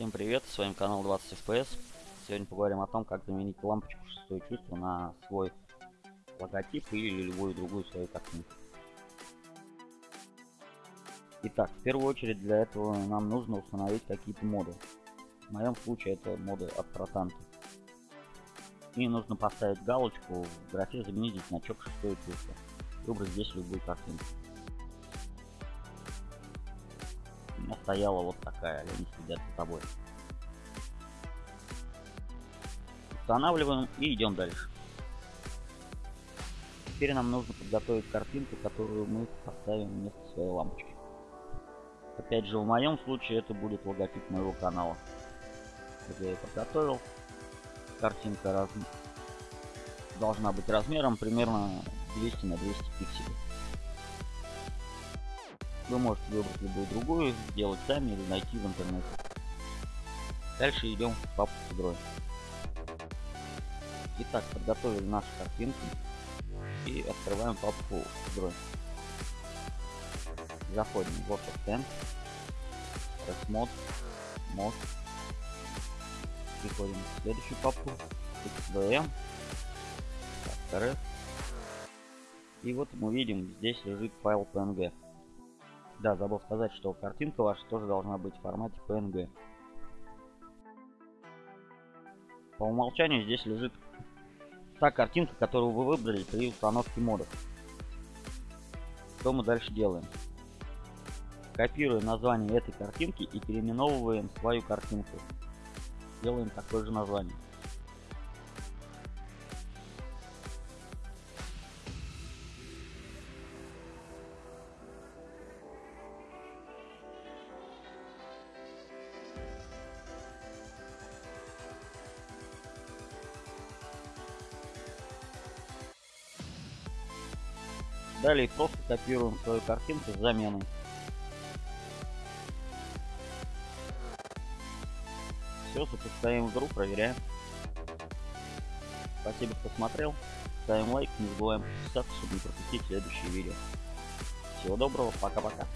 Всем привет, с вами канал 20 FPS. Сегодня поговорим о том, как заменить лампочку шестое чувство на свой логотип или любую другую свою картинку. Итак, в первую очередь для этого нам нужно установить какие-то моды. В моем случае это моды от Протанта. И нужно поставить галочку в графе заменить значок шестое чувство. Выбрать здесь любую картинку. У меня стояла вот такая, следят за тобой. Устанавливаем и идем дальше. Теперь нам нужно подготовить картинку, которую мы поставим вместо своей лампочки. Опять же, в моем случае это будет логотип моего канала. Вот я ее подготовил. Картинка раз... должна быть размером примерно 200 на 200 пикселей. Вы можете выбрать любую другую, сделать сами или найти в интернете. Дальше идем в папку с игрой. Итак, подготовили наши картинки и открываем папку с игрой. Заходим в Word Mod, Mod. Переходим в следующую папку, XVM, RF. И вот мы видим, здесь лежит файл PNG. Да, забыл сказать, что картинка ваша тоже должна быть в формате PNG. По умолчанию здесь лежит та картинка, которую вы выбрали при установке модов. Что мы дальше делаем? Копируем название этой картинки и переименовываем свою картинку. Делаем такое же название. Далее просто копируем свою картинку с заменой. Все, запускаем игру, проверяем. Спасибо, кто смотрел. Ставим лайк, не забываем подписаться, чтобы не пропустить следующие видео. Всего доброго, пока-пока.